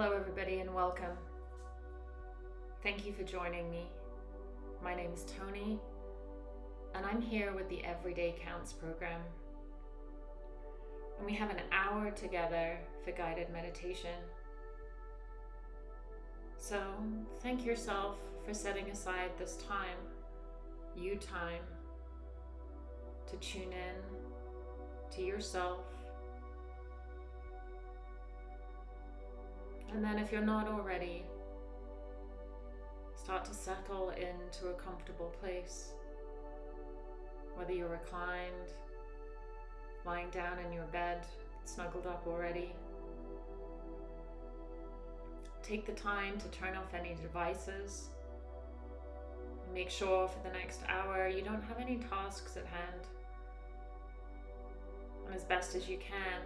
Hello, everybody, and welcome. Thank you for joining me. My name is Tony, and I'm here with the Everyday Counts program. And we have an hour together for guided meditation. So, thank yourself for setting aside this time, you time, to tune in to yourself And then, if you're not already, start to settle into a comfortable place. Whether you're reclined, lying down in your bed, snuggled up already. Take the time to turn off any devices. Make sure for the next hour you don't have any tasks at hand. And as best as you can,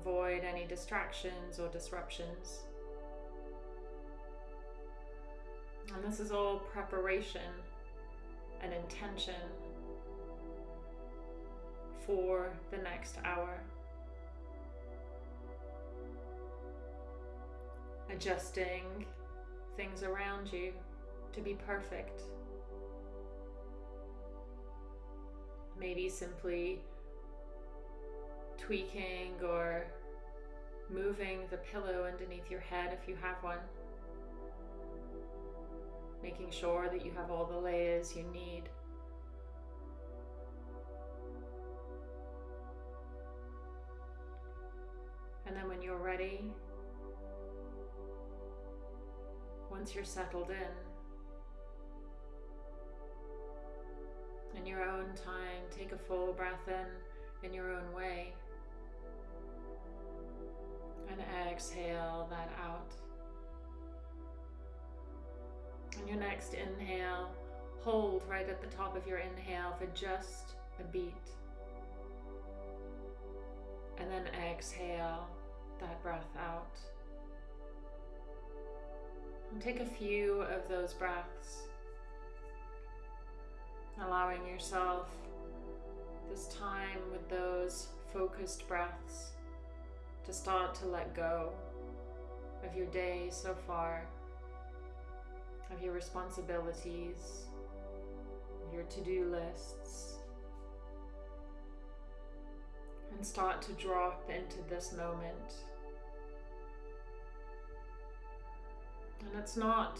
Avoid any distractions or disruptions. And this is all preparation and intention for the next hour. Adjusting things around you to be perfect. Maybe simply tweaking or moving the pillow underneath your head if you have one. Making sure that you have all the layers you need. And then when you're ready, once you're settled in, in your own time, take a full breath in in your own way and exhale that out. And your next inhale, hold right at the top of your inhale for just a beat. And then exhale that breath out. And take a few of those breaths, allowing yourself this time with those focused breaths to start to let go of your day so far, of your responsibilities, your to-do lists, and start to drop into this moment. And it's not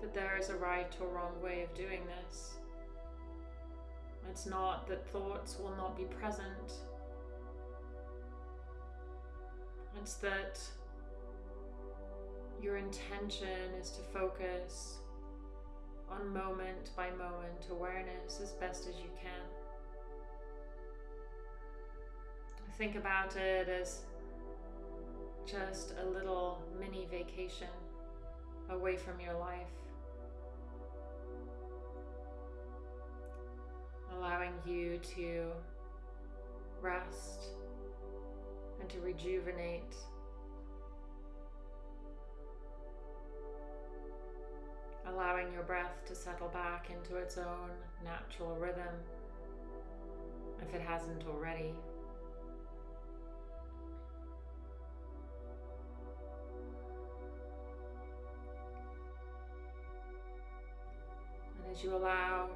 that there is a right or wrong way of doing this. It's not that thoughts will not be present it's that your intention is to focus on moment by moment awareness as best as you can. Think about it as just a little mini vacation away from your life. Allowing you to rest and to rejuvenate. Allowing your breath to settle back into its own natural rhythm if it hasn't already. And as you allow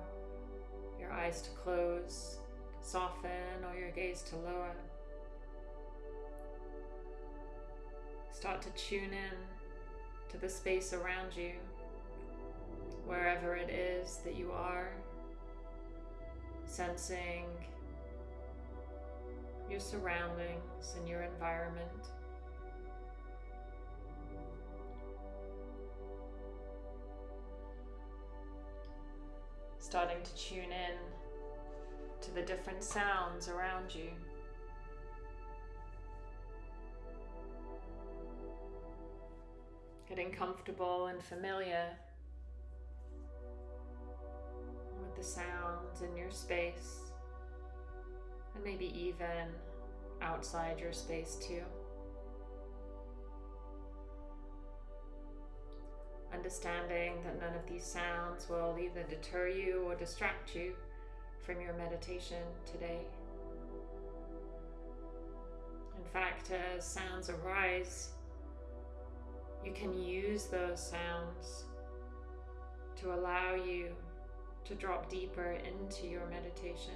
your eyes to close, soften, or your gaze to lower, Start to tune in to the space around you, wherever it is that you are, sensing your surroundings and your environment. Starting to tune in to the different sounds around you. Getting comfortable and familiar with the sounds in your space and maybe even outside your space too. Understanding that none of these sounds will either deter you or distract you from your meditation today. In fact, as sounds arise, you can use those sounds to allow you to drop deeper into your meditation.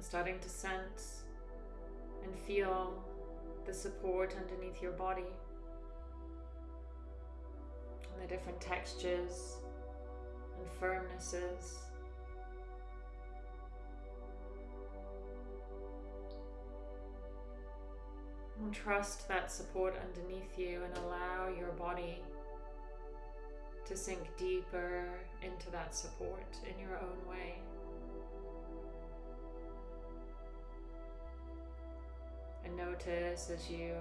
starting to sense and feel the support underneath your body and the different textures and firmnesses. Trust that support underneath you and allow your body to sink deeper into that support in your own way. And notice as you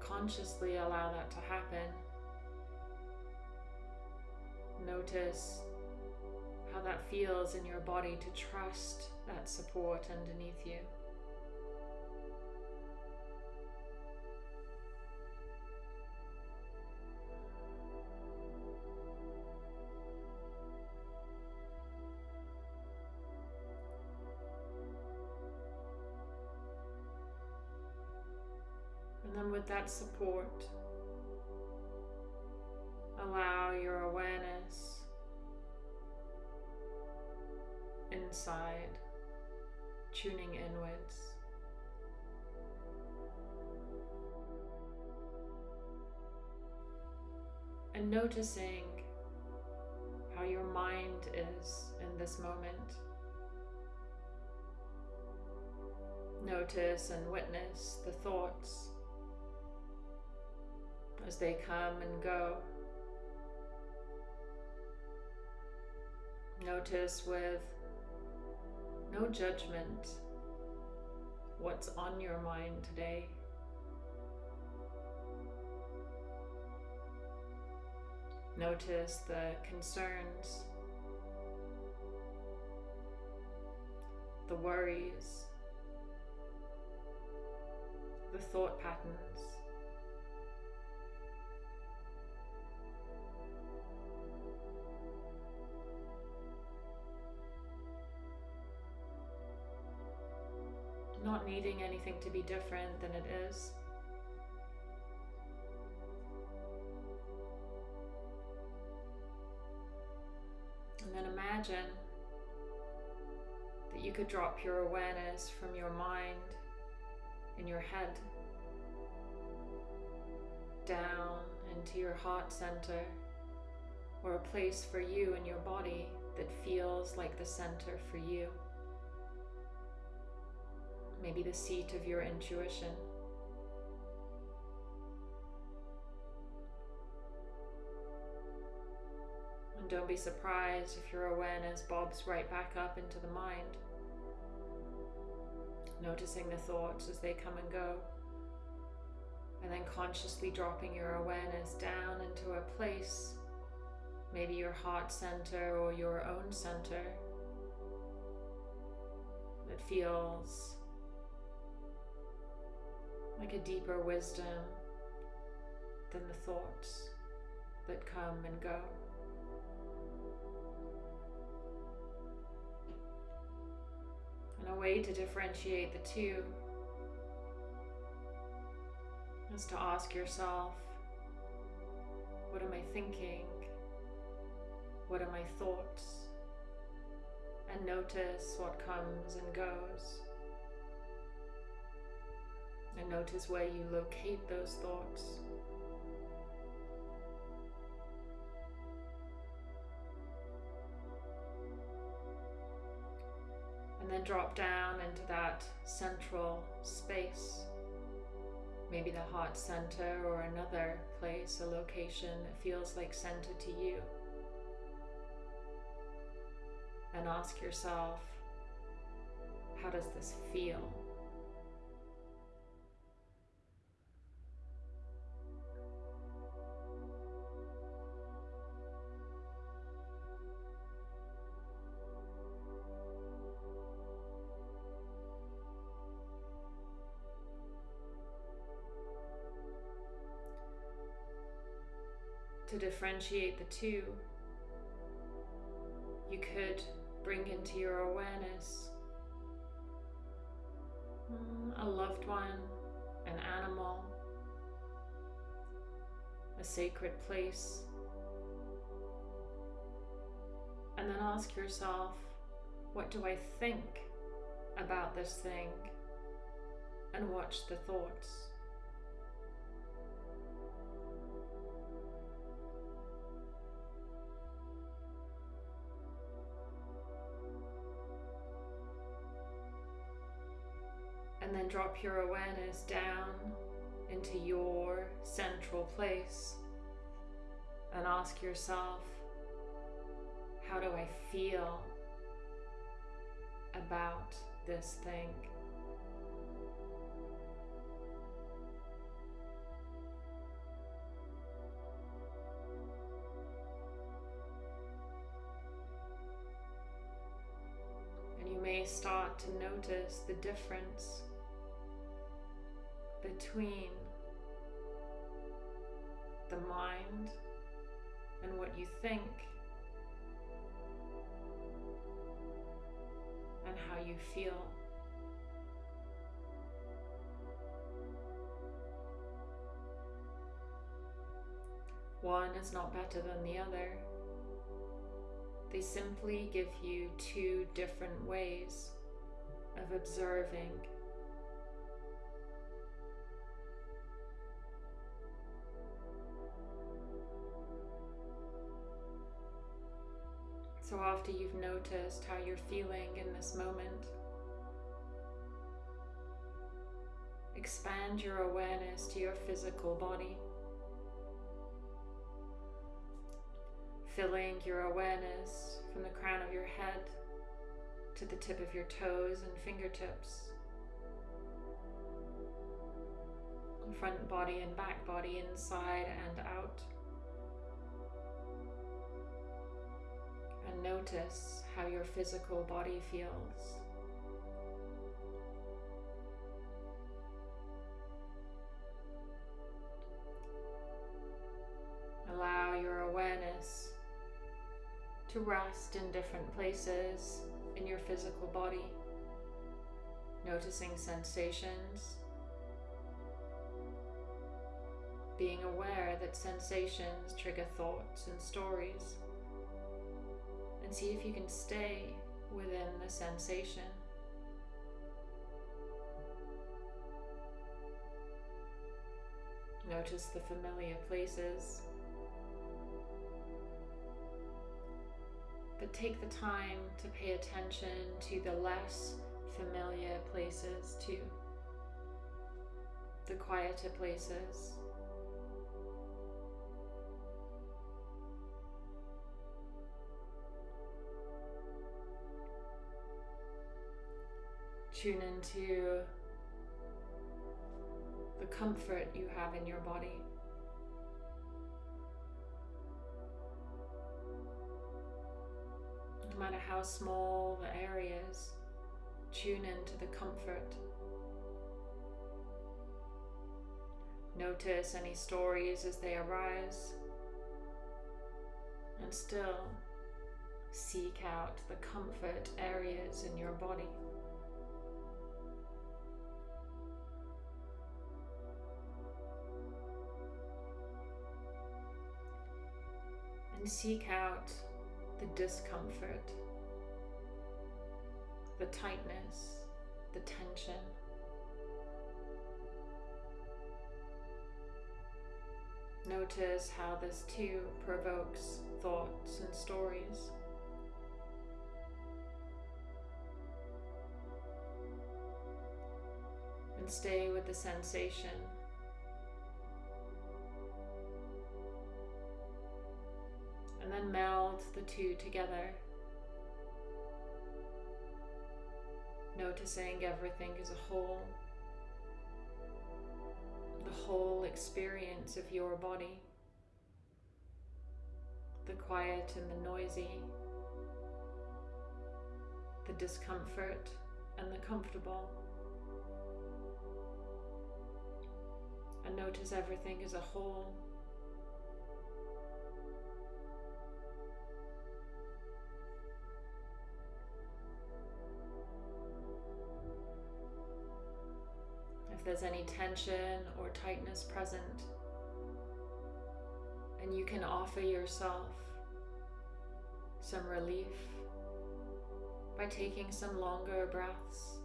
consciously allow that to happen, notice how that feels in your body to trust that support underneath you. That support, allow your awareness inside, tuning inwards. And noticing how your mind is in this moment. Notice and witness the thoughts as they come and go. Notice with no judgment what's on your mind today. Notice the concerns, the worries, the thought patterns. Needing anything to be different than it is. And then imagine that you could drop your awareness from your mind in your head down into your heart center or a place for you in your body that feels like the center for you maybe the seat of your intuition. And don't be surprised if your awareness bobs right back up into the mind, noticing the thoughts as they come and go, and then consciously dropping your awareness down into a place, maybe your heart center or your own center, that feels like a deeper wisdom than the thoughts that come and go. And a way to differentiate the two is to ask yourself, what am I thinking? What are my thoughts? And notice what comes and goes. And notice where you locate those thoughts. And then drop down into that central space. Maybe the heart center or another place, a location that feels like center to you. And ask yourself, how does this feel? To differentiate the two, You could bring into your awareness mm, a loved one, an animal, a sacred place. And then ask yourself, what do I think about this thing? And watch the thoughts. Drop your awareness down into your central place and ask yourself, how do I feel about this thing? And you may start to notice the difference between the mind and what you think and how you feel. One is not better than the other. They simply give you two different ways of observing So after you've noticed how you're feeling in this moment, expand your awareness to your physical body. Filling your awareness from the crown of your head to the tip of your toes and fingertips. Front body and back body, inside and out. Notice how your physical body feels. Allow your awareness to rest in different places in your physical body, noticing sensations, being aware that sensations trigger thoughts and stories and see if you can stay within the sensation. Notice the familiar places. But take the time to pay attention to the less familiar places too. The quieter places. Tune into the comfort you have in your body. No matter how small the areas, tune into the comfort. Notice any stories as they arise, and still seek out the comfort areas in your body. And seek out the discomfort, the tightness, the tension. Notice how this too provokes thoughts and stories. And stay with the sensation then meld the two together. Noticing everything as a whole, the whole experience of your body, the quiet and the noisy, the discomfort and the comfortable. And notice everything as a whole. There's any tension or tightness present. And you can offer yourself some relief by taking some longer breaths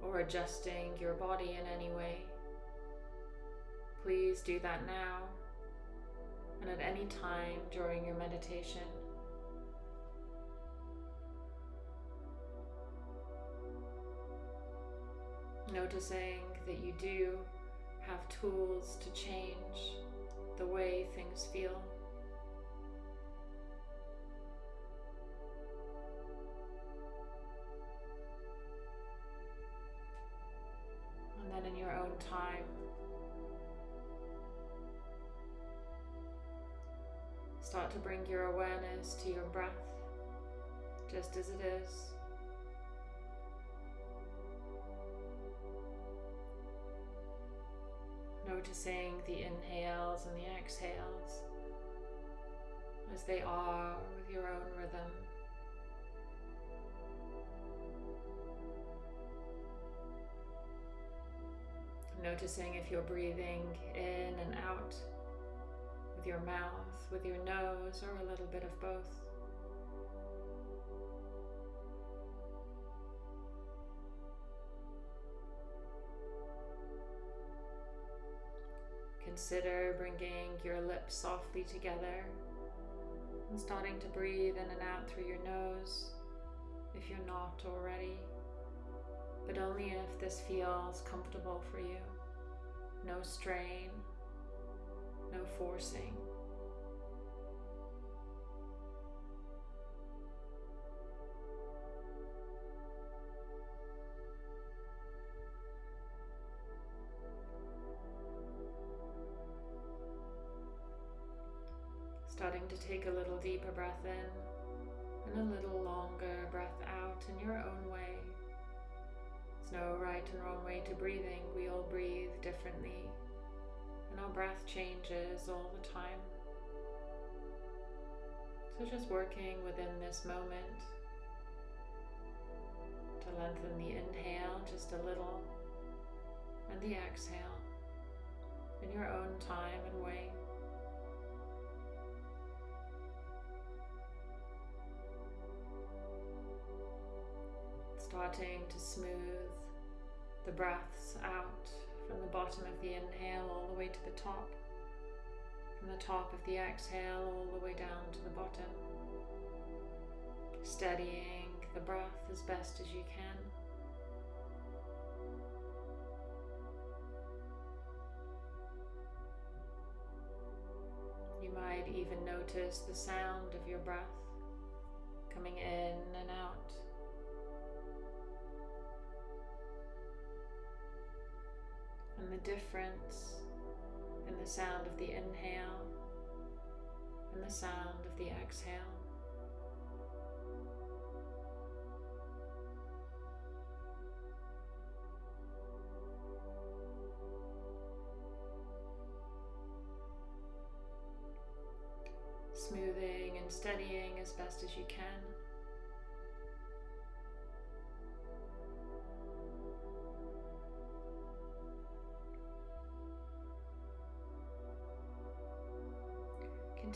or adjusting your body in any way. Please do that now and at any time during your meditation. Noticing that you do have tools to change the way things feel. And then in your own time, start to bring your awareness to your breath just as it is. Noticing the inhales and the exhales as they are with your own rhythm. Noticing if you're breathing in and out with your mouth, with your nose, or a little bit of both. Consider bringing your lips softly together and starting to breathe in and out through your nose if you're not already, but only if this feels comfortable for you. No strain, no forcing. To take a little deeper breath in and a little longer breath out in your own way. There's no right and wrong way to breathing. We all breathe differently, and our breath changes all the time. So, just working within this moment to lengthen the inhale just a little and the exhale in your own time and way. Starting to smooth the breaths out from the bottom of the inhale all the way to the top, from the top of the exhale all the way down to the bottom, steadying the breath as best as you can. You might even notice the sound of your breath coming in and out. And the difference in the sound of the inhale and the sound of the exhale. Smoothing and steadying as best as you can.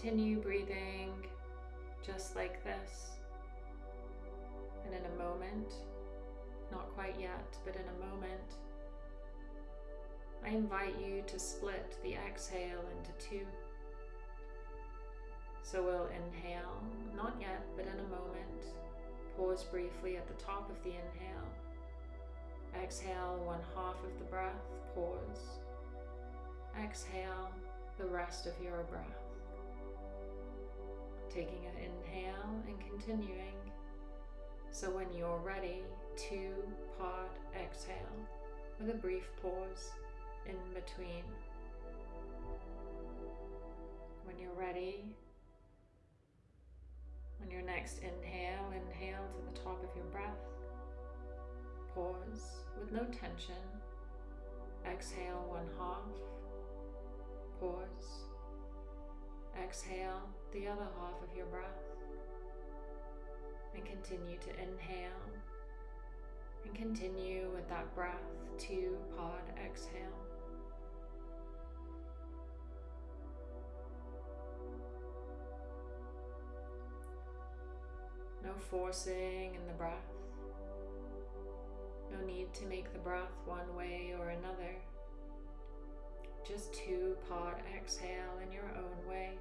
Continue breathing just like this. And in a moment, not quite yet, but in a moment, I invite you to split the exhale into two. So we'll inhale, not yet, but in a moment. Pause briefly at the top of the inhale. Exhale one half of the breath, pause. Exhale the rest of your breath taking an inhale and continuing. So when you're ready, two part exhale with a brief pause in between. When you're ready, on your next inhale, inhale to the top of your breath. Pause with no tension. Exhale one half. Pause. Exhale the other half of your breath and continue to inhale And continue with that breath, two part exhale. No forcing in the breath. No need to make the breath one way or another. Just two part exhale in your own way.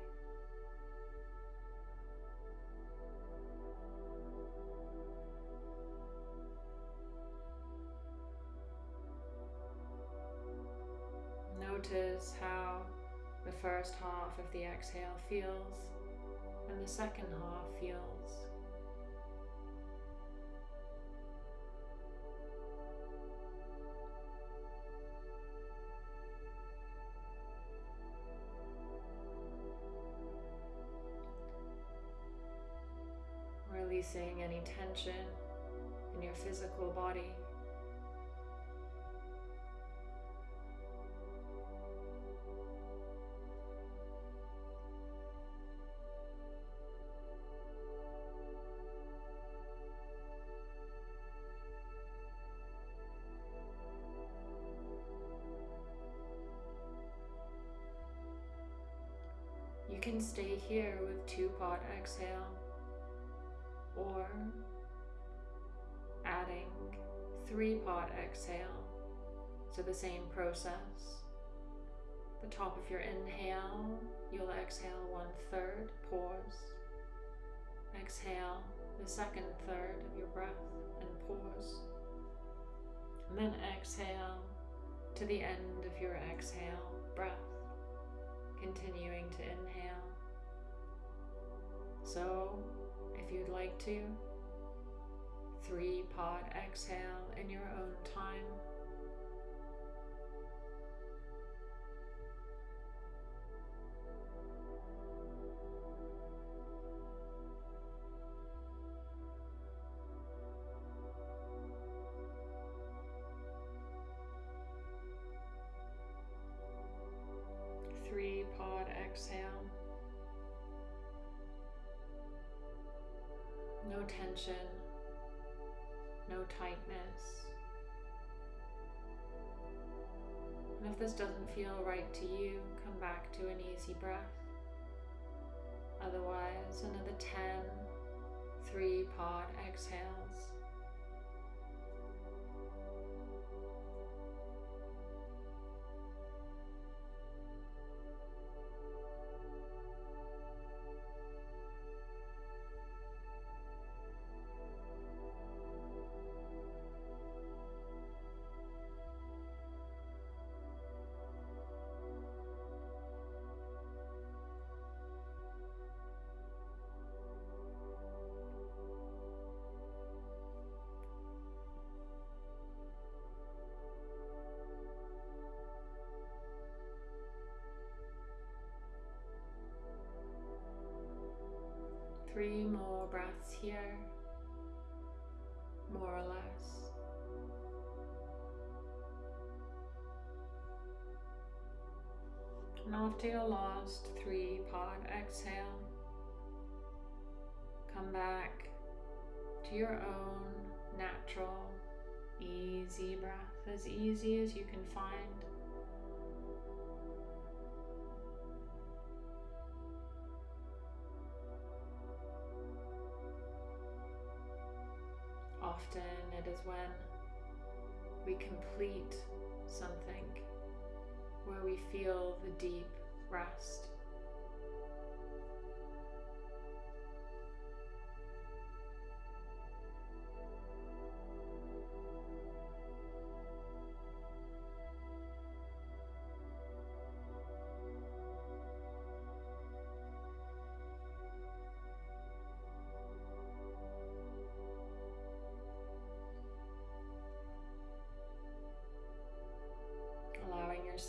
Notice how the first half of the exhale feels and the second half feels. Releasing any tension in your physical body. Stay here with two part exhale or adding three part exhale. So the same process. The top of your inhale, you'll exhale one third, pause. Exhale the second third of your breath and pause. And then exhale to the end of your exhale breath, continuing to inhale. So if you'd like to. Three part exhale in your own time. This doesn't feel right to you, come back to an easy breath. Otherwise, another 10 three part exhales. Three more breaths here, more or less. And after your last three part exhale, come back to your own natural, easy breath, as easy as you can find. Often it is when we complete something where we feel the deep rest.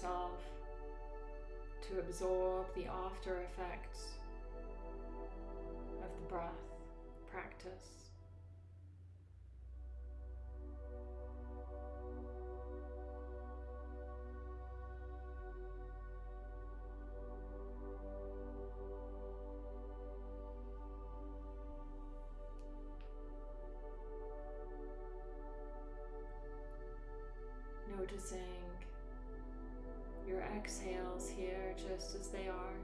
Yourself to absorb the after effects of the breath practice. Noticing exhales here just as they are.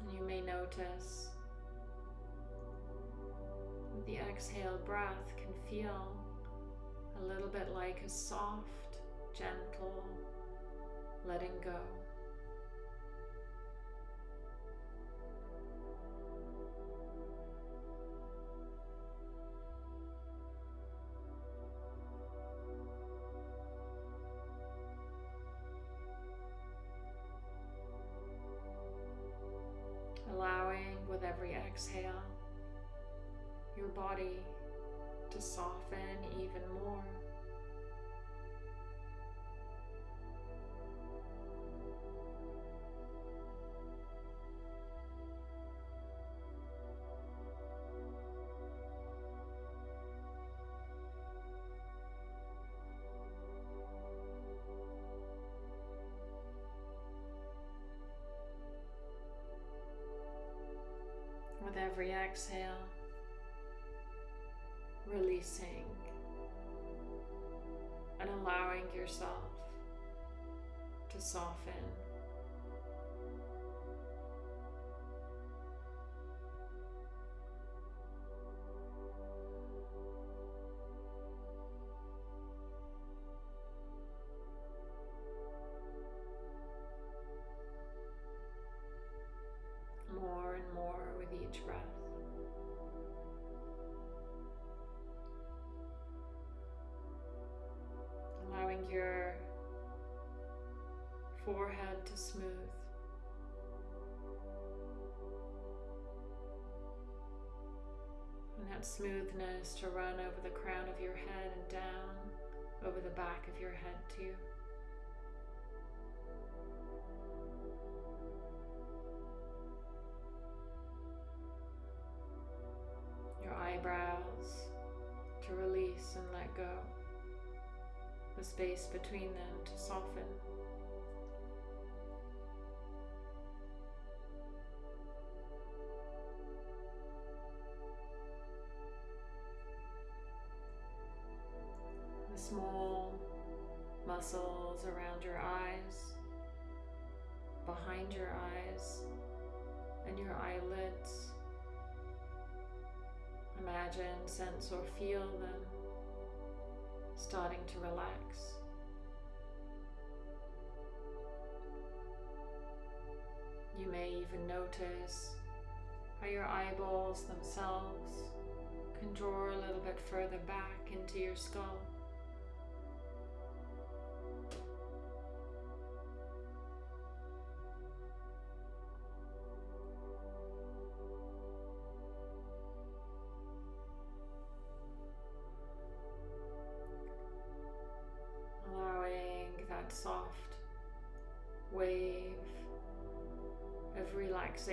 And you may notice the exhaled breath can feel a little bit like a soft, gentle letting go. With every exhale your body to soften even more. Every exhale, releasing and allowing yourself to soften. To smooth. And that smoothness to run over the crown of your head and down over the back of your head too. Your eyebrows to release and let go. The space between them to soften. Small muscles around your eyes, behind your eyes, and your eyelids. Imagine, sense, or feel them starting to relax. You may even notice how your eyeballs themselves can draw a little bit further back into your skull.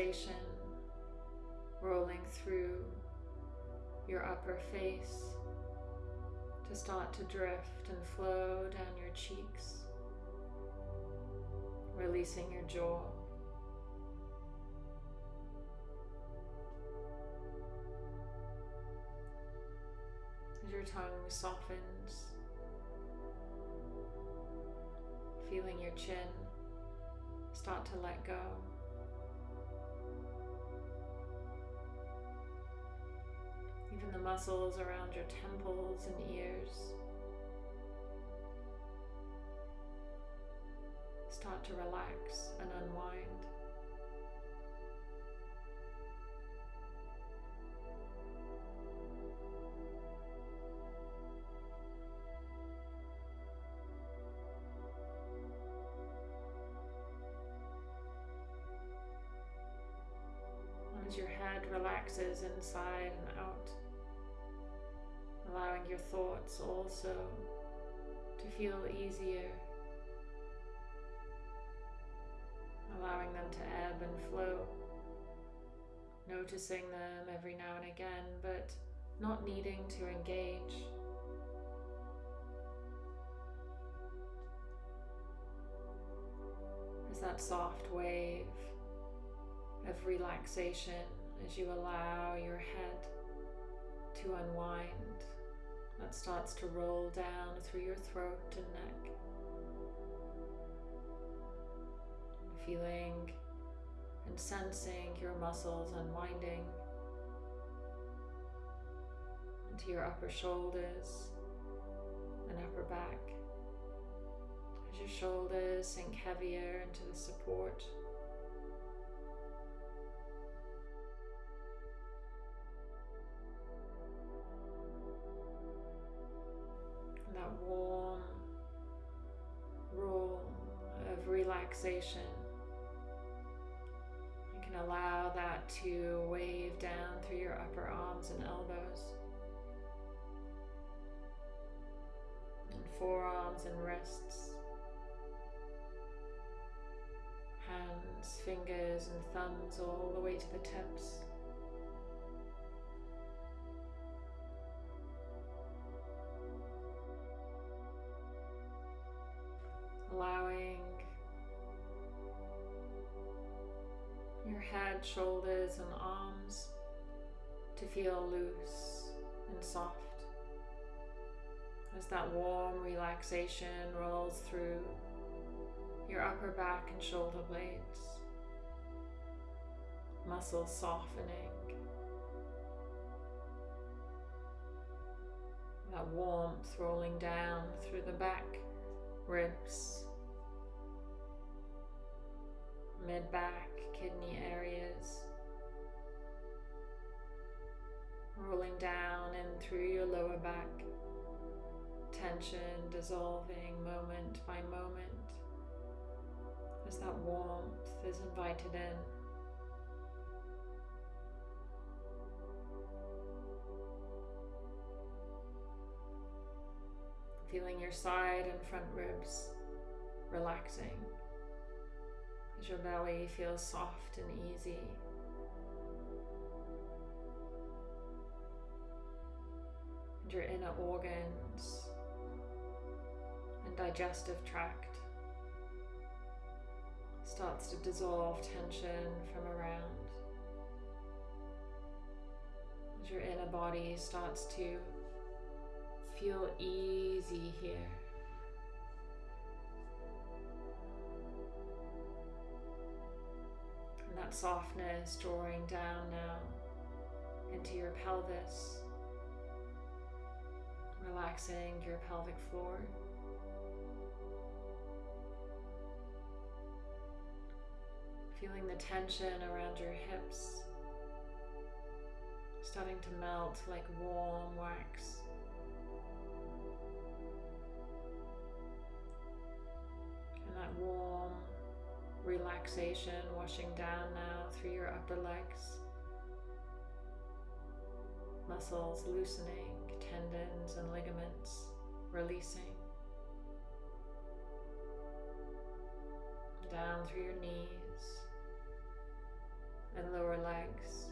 Relaxation rolling through your upper face to start to drift and flow down your cheeks, releasing your jaw. As your tongue softens, feeling your chin start to let go. Even the muscles around your temples and ears start to relax and unwind. As your head relaxes inside and out, allowing your thoughts also to feel easier, allowing them to ebb and flow, noticing them every now and again, but not needing to engage. As that soft wave of relaxation as you allow your head to unwind. That starts to roll down through your throat and neck. Feeling and sensing your muscles unwinding into your upper shoulders and upper back. As your shoulders sink heavier into the support warm roll of relaxation. You can allow that to wave down through your upper arms and elbows, and forearms and wrists, hands, fingers, and thumbs all the way to the tips. Allowing your head, shoulders, and arms to feel loose and soft as that warm relaxation rolls through your upper back and shoulder blades, muscles softening. That warmth rolling down through the back ribs, mid back, kidney areas, rolling down and through your lower back, tension dissolving moment by moment. As that warmth is invited in. feeling your side and front ribs relaxing as your belly feels soft and easy. And your inner organs and digestive tract starts to dissolve tension from around. As your inner body starts to feel easy here. That softness drawing down now into your pelvis, relaxing your pelvic floor. Feeling the tension around your hips starting to melt like warm wax. And that warm relaxation washing down now through your upper legs. Muscles loosening, tendons and ligaments releasing. Down through your knees and lower legs.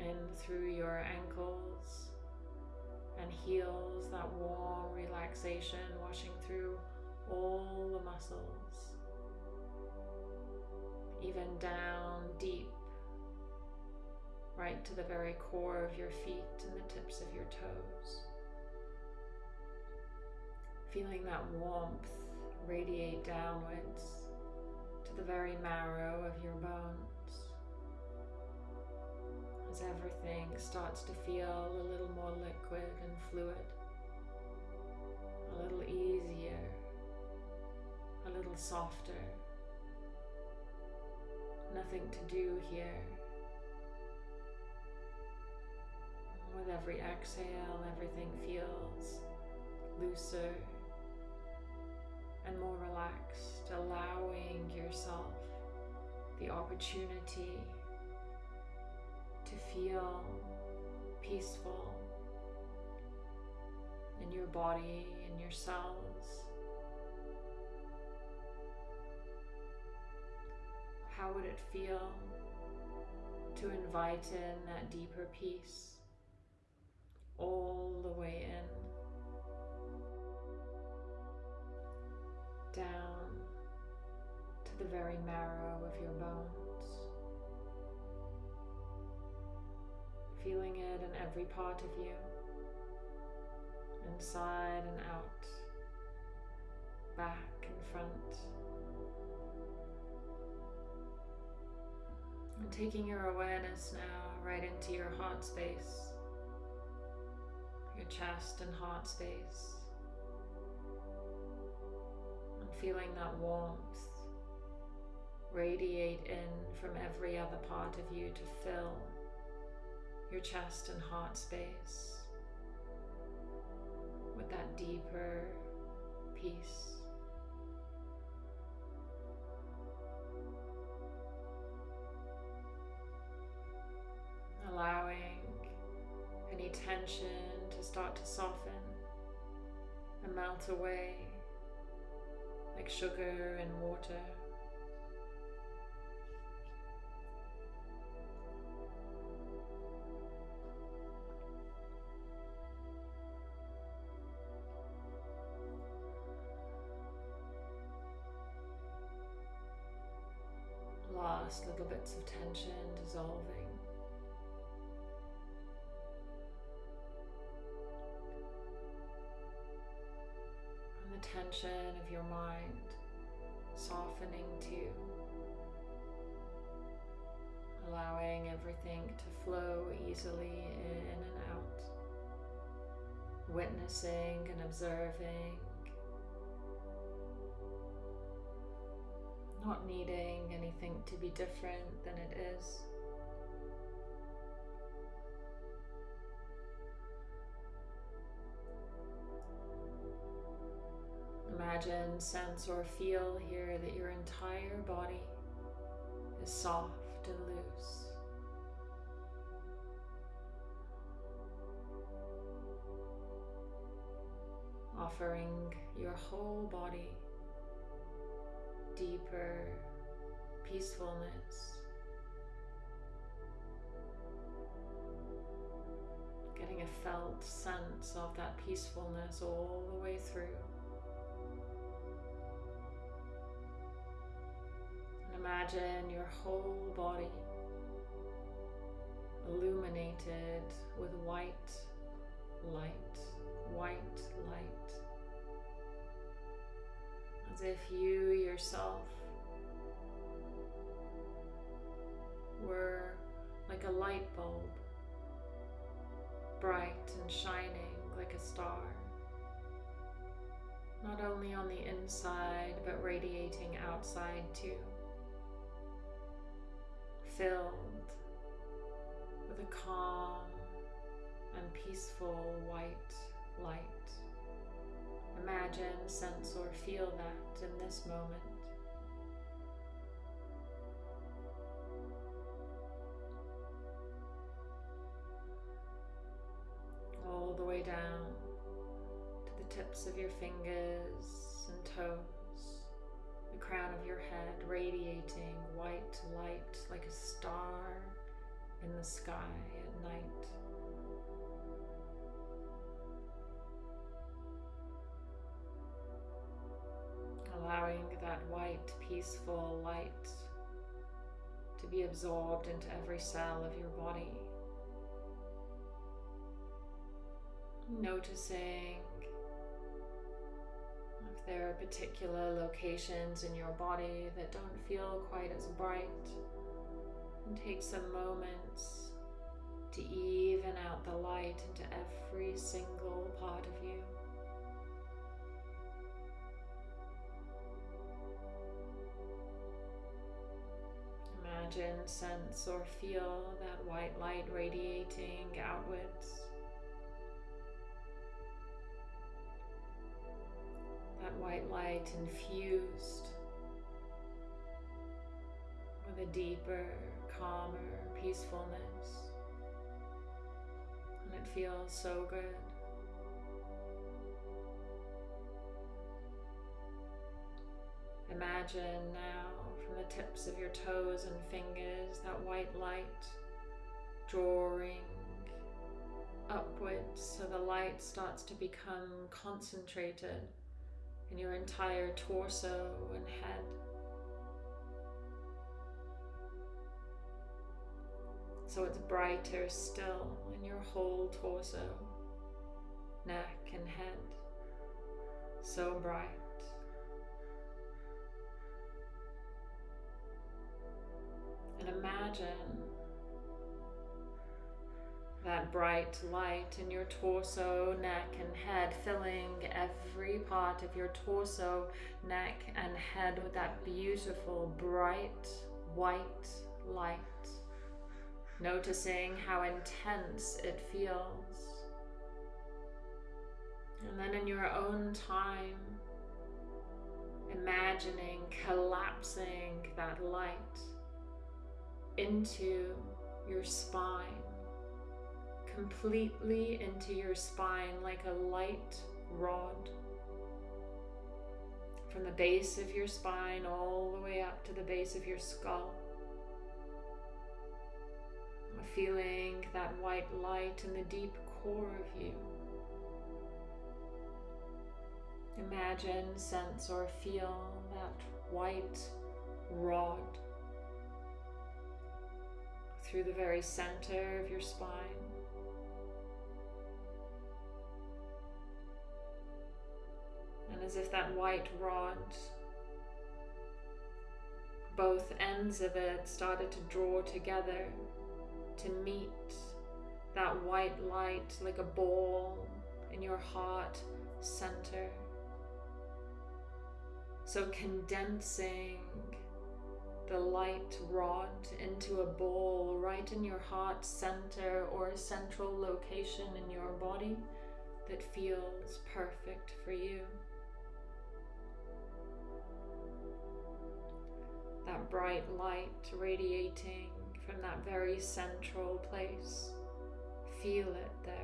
In through your ankles and heels, that warm relaxation washing through all the muscles, even down deep, right to the very core of your feet and the tips of your toes. Feeling that warmth radiate downwards to the very marrow of your bones. As everything starts to feel a little more liquid and fluid, a little easier, a little softer. Nothing to do here. With every exhale, everything feels looser and more relaxed, allowing yourself the opportunity to feel peaceful in your body, in your cells. How would it feel to invite in that deeper peace all the way in, down to the very marrow of your bones? feeling it in every part of you, inside and out, back and front. And taking your awareness now right into your heart space, your chest and heart space, and feeling that warmth radiate in from every other part of you to fill your chest and heart space with that deeper peace. Allowing any tension to start to soften and melt away like sugar and water. last little bits of tension dissolving. Your mind softening too. Allowing everything to flow easily in and out. Witnessing and observing not needing anything to be different than it is. Imagine, sense, or feel here that your entire body is soft and loose. Offering your whole body deeper peacefulness. Getting a felt sense of that peacefulness all the way through. Imagine your whole body illuminated with white light, white light. As if you yourself were like a light bulb, bright and shining like a star, not only on the inside but radiating outside too, filled with a calm and peaceful white light. Imagine, sense, or feel that in this moment. All the way down to the tips of your fingers and toes, the crown of your head radiating white light like a star in the sky at night. allowing that white, peaceful light to be absorbed into every cell of your body. Noticing there are particular locations in your body that don't feel quite as bright, and take some moments to even out the light into every single part of you. imagine, sense, or feel that white light radiating outwards. White light infused with a deeper, calmer peacefulness. And it feels so good. Imagine now from the tips of your toes and fingers, that white light drawing upwards so the light starts to become concentrated in your entire torso and head. so it's brighter still in your whole torso, neck, and head. So bright. And imagine that bright light in your torso, neck, and head, filling every part of your torso, neck, and head with that beautiful, bright, white light. Noticing how intense it feels. And then in your own time, imagining collapsing that light into your spine completely into your spine like a light rod. From the base of your spine all the way up to the base of your skull. Feeling that white light in the deep core of you. Imagine, sense, or feel that white rod through the very center of your spine. And as if that white rod, both ends of it started to draw together to meet that white light like a ball in your heart center. So condensing the light rod into a ball right in your heart center or a central location in your body that feels perfect for you. That bright light radiating from that very central place. Feel it there,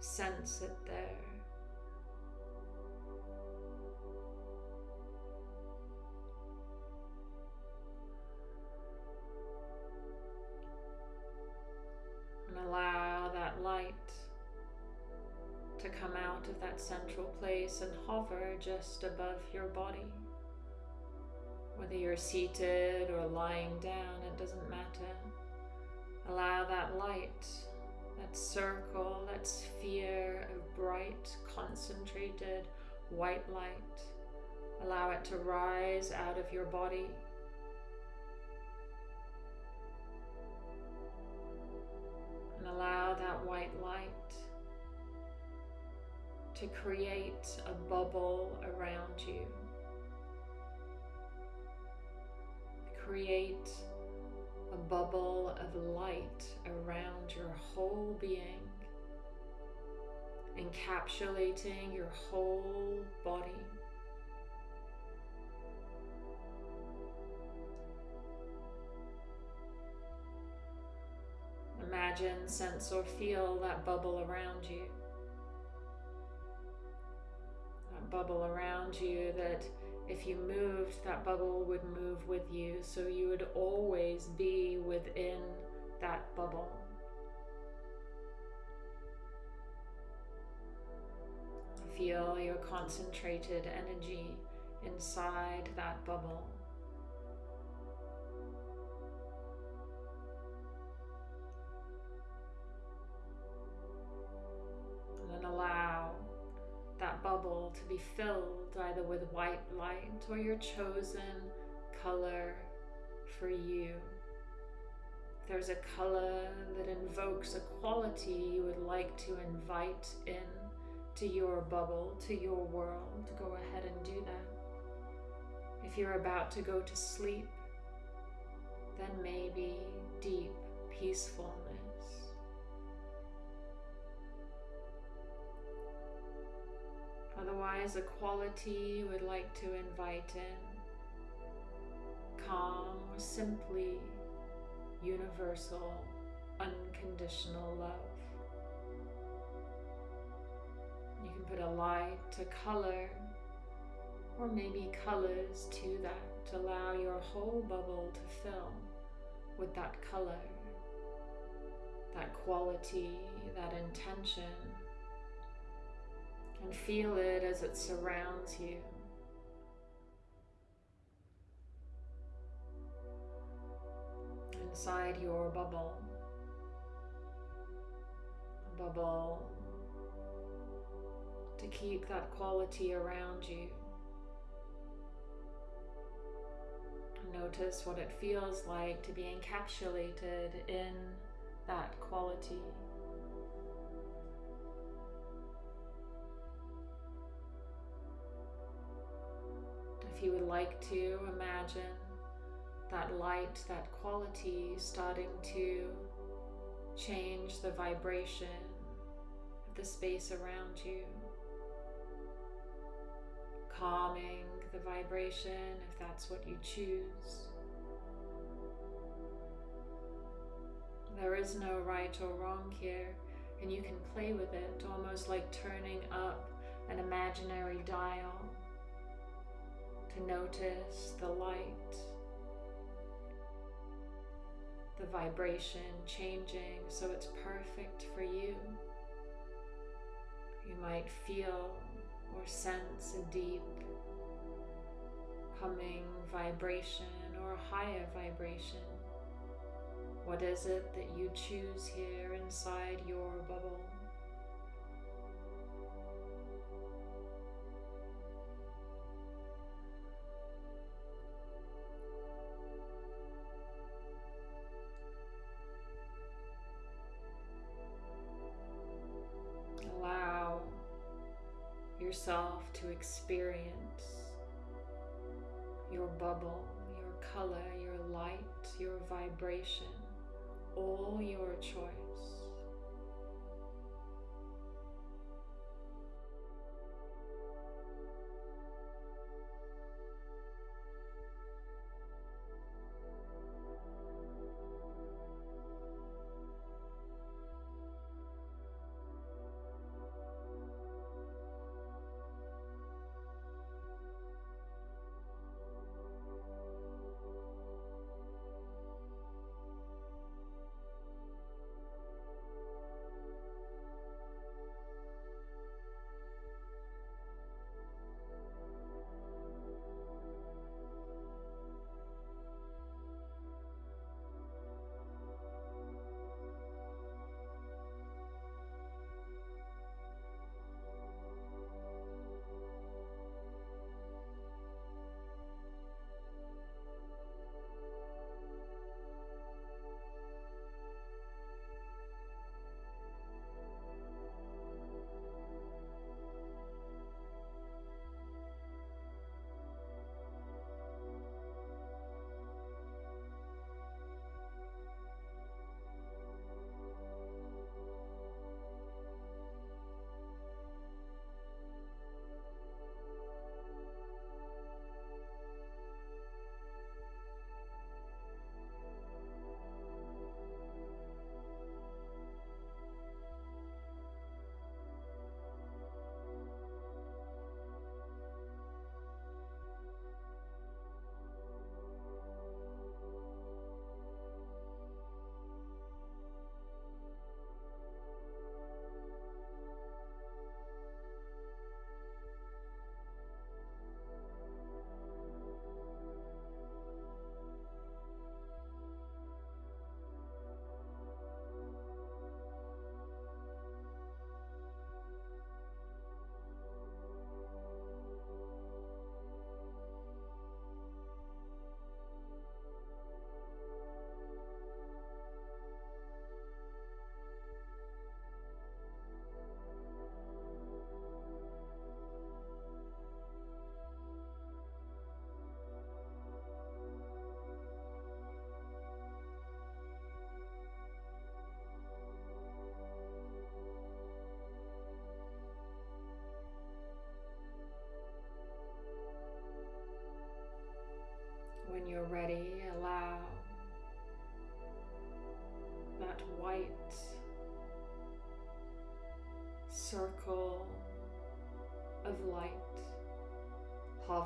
sense it there. And allow that light to come out of that central place and hover just above your body. Whether you're seated or lying down, it doesn't matter. Allow that light, that circle, that sphere of bright, concentrated white light, allow it to rise out of your body. And allow that white light to create a bubble around you. Create a bubble of light around your whole being, encapsulating your whole body. Imagine, sense, or feel that bubble around you. That bubble around you that if you moved, that bubble would move with you, so you would always be within that bubble. Feel your concentrated energy inside that bubble. And then allow bubble to be filled either with white light or your chosen color for you. There's a color that invokes a quality you would like to invite in to your bubble, to your world, go ahead and do that. If you're about to go to sleep, then maybe deep peacefulness Otherwise, a quality you would like to invite in. Calm or simply universal, unconditional love. You can put a light, a color, or maybe colors to that to allow your whole bubble to fill with that color, that quality, that intention and feel it as it surrounds you. Inside your bubble, bubble to keep that quality around you. Notice what it feels like to be encapsulated in that quality. You would like to imagine that light, that quality starting to change the vibration of the space around you, calming the vibration if that's what you choose. There is no right or wrong here, and you can play with it almost like turning up an imaginary dial to notice the light, the vibration changing so it's perfect for you. You might feel or sense a deep humming vibration or a higher vibration. What is it that you choose here inside your bubble? Yourself to experience your bubble, your color, your light, your vibration, all your choice.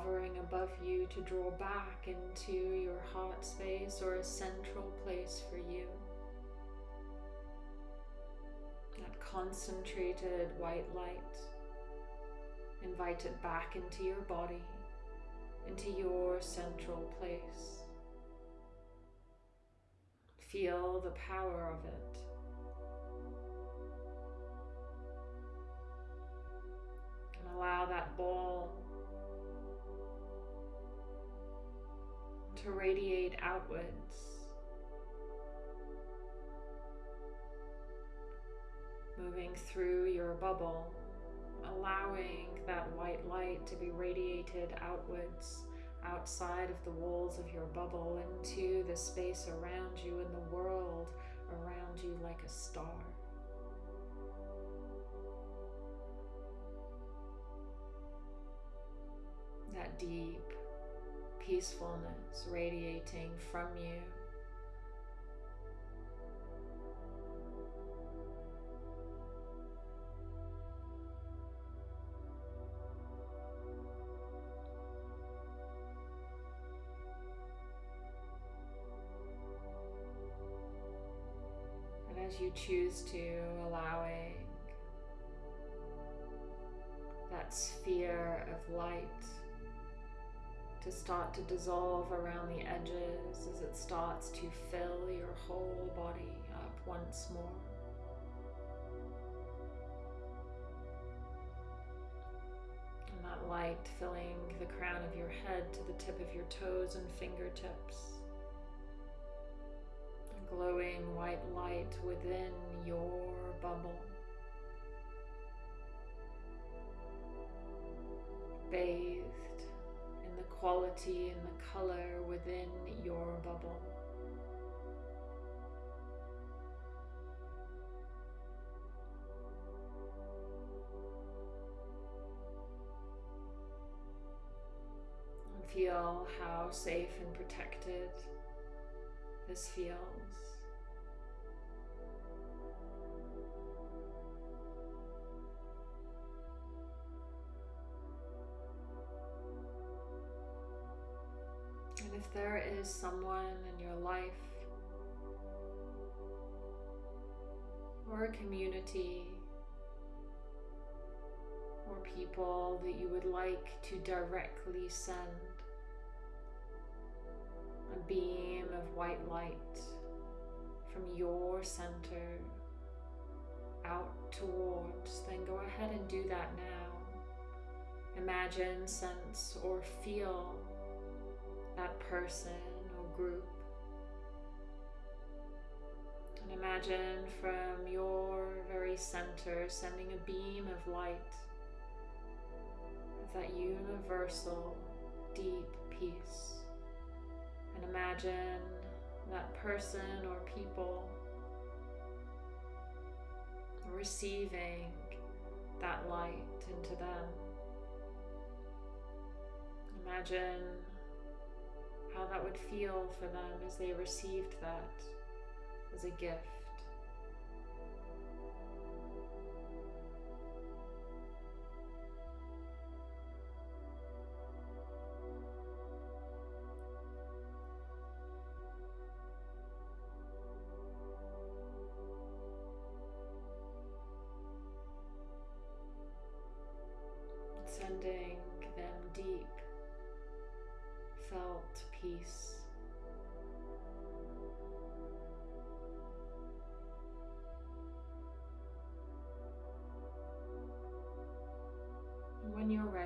Hovering above you to draw back into your heart space or a central place for you. That concentrated white light, invite it back into your body into your central place. Feel the power of it. To radiate outwards. Moving through your bubble, allowing that white light to be radiated outwards, outside of the walls of your bubble, into the space around you and the world around you like a star. That deep peacefulness radiating from you. And as you choose to allowing that sphere of light to start to dissolve around the edges as it starts to fill your whole body up once more. And that light filling the crown of your head to the tip of your toes and fingertips. A glowing white light within your bubble. bathed quality and the color within your bubble. And feel how safe and protected this feels. There is someone in your life or a community or people that you would like to directly send a beam of white light from your center out towards, then go ahead and do that now. Imagine, sense, or feel that person or group. And imagine from your very center sending a beam of light of that universal deep peace. And imagine that person or people receiving that light into them. Imagine how that would feel for them as they received that as a gift.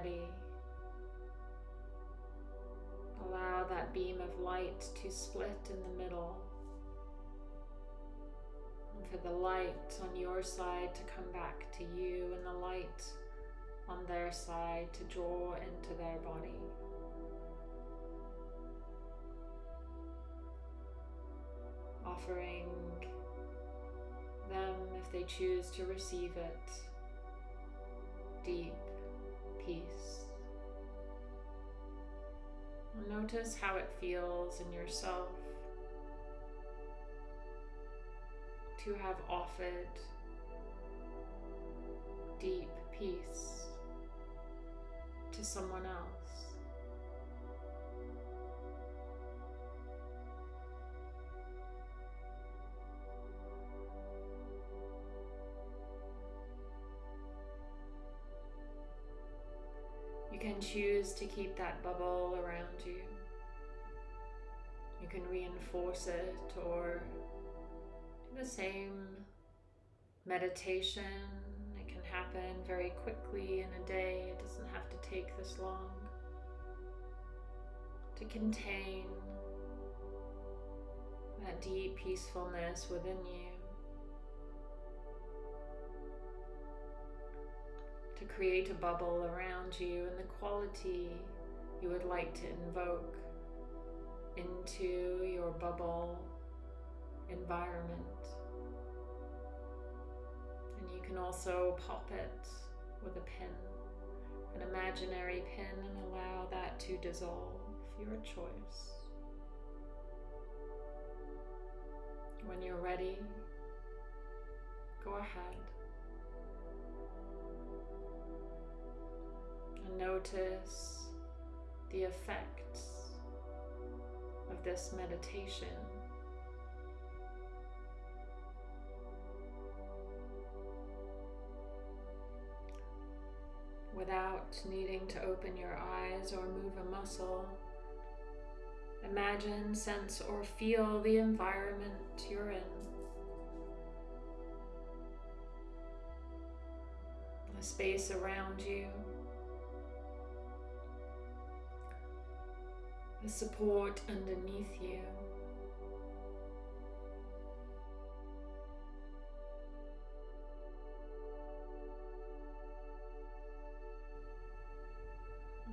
When allow that beam of light to split in the middle. And for the light on your side to come back to you and the light on their side to draw into their body. offering them, if they choose to receive it, deep peace. Notice how it feels in yourself to have offered deep peace to someone else. Choose to keep that bubble around you. You can reinforce it or do the same meditation. It can happen very quickly in a day. It doesn't have to take this long to contain that deep peacefulness within you. Create a bubble around you and the quality you would like to invoke into your bubble environment. And you can also pop it with a pin, an imaginary pin, and allow that to dissolve, your choice. When you're ready, go ahead notice the effects of this meditation without needing to open your eyes or move a muscle. Imagine, sense, or feel the environment you're in. The space around you. The support underneath you.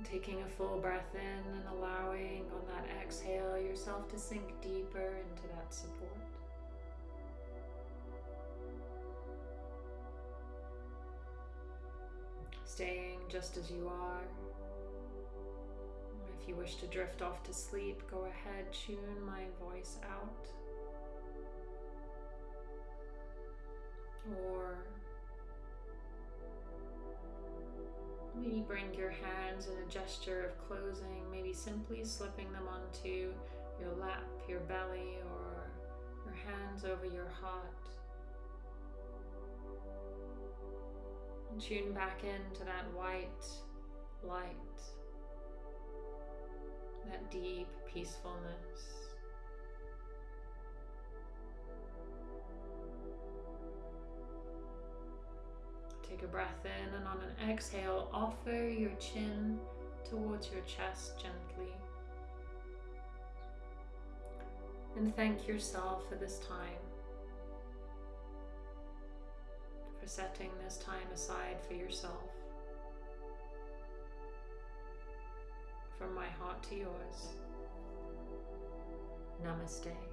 Taking a full breath in and allowing on that exhale yourself to sink deeper into that support. Staying just as you are. If you wish to drift off to sleep, go ahead, tune my voice out. Or Maybe bring your hands in a gesture of closing, maybe simply slipping them onto your lap, your belly, or your hands over your heart. And tune back into that white light, that deep peacefulness. Take a breath in and on an exhale, offer your chin towards your chest gently. And thank yourself for this time, for setting this time aside for yourself. From my heart to yours. Namaste.